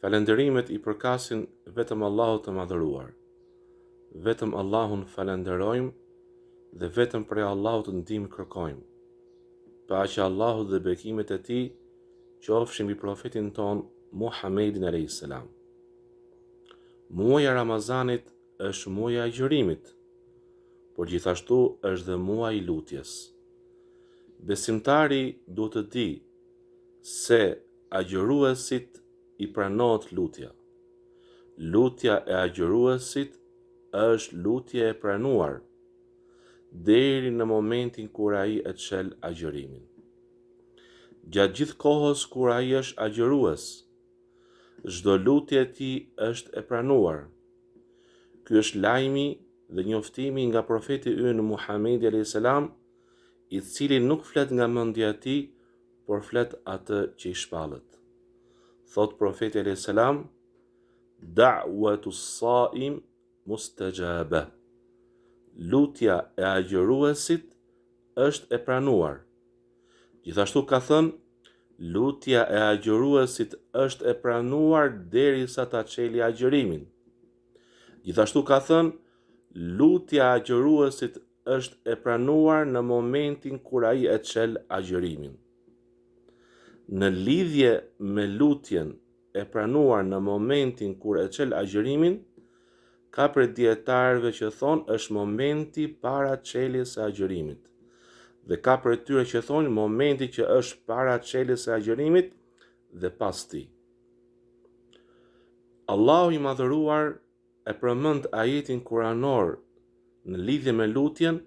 Falënderimet i përkasin vetëm Allahut të Madhëruar. Vetëm Allahun falënderojmë dhe vetëm prej Allahut ndihmë kërkojmë. Paqja e Allahut dhe bekimet e Tij qofshin mbi profetin tonë Muhammedin alayhis salam. Muaji i Ramazanit është muaji i agjërimit, por gjithashtu është dhe muaji i lutjes. Besimtari duhet të dijë se Agjëruesit i pranohet lutja. Lutja e agjëruesit është lutje e pranuar deri në momentin kur ai e çel agjërimin. Gjatë gjithë kohës kur ai është agjërues, çdo lutje e tij është e pranuar. Ky është lajmi dhe njoftimi nga profeti ynë Muhamedi alayhis salam, i cili nuk flet nga mendja e tij, por flet atë që i shpallet. Thotë profeti alayhis salam, "Da'watu as-sa'im mustajaba." Lutja e agjëruesit është e pranuar. Gjithashtu ka thënë, lutja e agjëruesit është e pranuar derisa ta çelë agjërimin. Gjithashtu ka thënë, lutja e agjëruesit është e pranuar në momentin kur ai e çel agjërimin. Në lidhje me lutjen e pranuar në momentin kur e çel agjërimin, ka prej dijetarëve që thonë është momenti para çeljes së agjërimit. Dhe ka prej tyre që thonë momenti që është para çeljes së agjërimit dhe pas tij. Allahu i madhëruar E përmend ajetin kuranor në lidhje me lutjen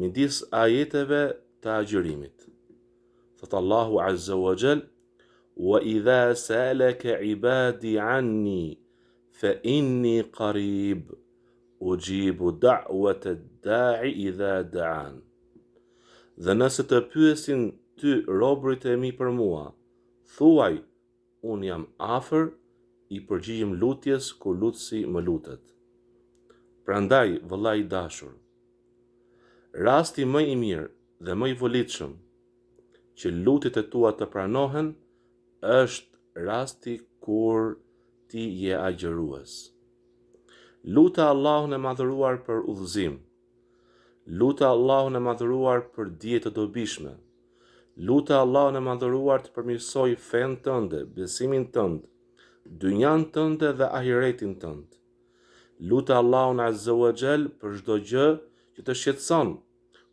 midis ajeteve të agjërimit. Thotë Allahu Azza wa Jall: "Wa idha sa'alaka 'ibadi 'anni fa inni qarib, ujibu da'wat ad-da'i idha da'an." Dhe nëse të pyesin ty robërit e mi për mua, thuaj, Unë jam afër, i përgjigjem lutjes kur lutësi më lutet. Prandaj, vëlla i dashur, rasti më i mirë dhe më i volitshëm që lutjet e tua të pranohen është rasti kur ti je agjërues. Lute Allahun e Madhëruar për udhëzim. Lute Allahun e Madhëruar për dije të dobishme. Lute Allahun e Madhëruar të përmirësojë fenë tënde, besimin tënd, dynjanë tënde dhe ahiretin tënd. Lute Allahun Azza wa Jall për çdo gjë që të shqetëson,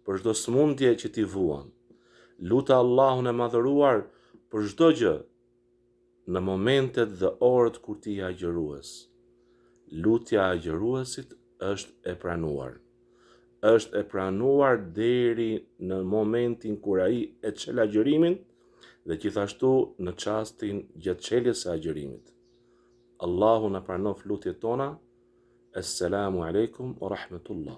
për çdo smundje që ti vuan. Lute Allahun e Madhëruar për çdo gjë Në momentet dhe orët kur ti je agjërues, lutja e agjëruesit është e pranuar. Është e pranuar deri në momentin kur ai e çel agjërimin dhe gjithashtu në çastin gjatë çeljes së agjërimit. Allahu na pranoft lutjet tona. Esselamu alejkum wa rahmetullah.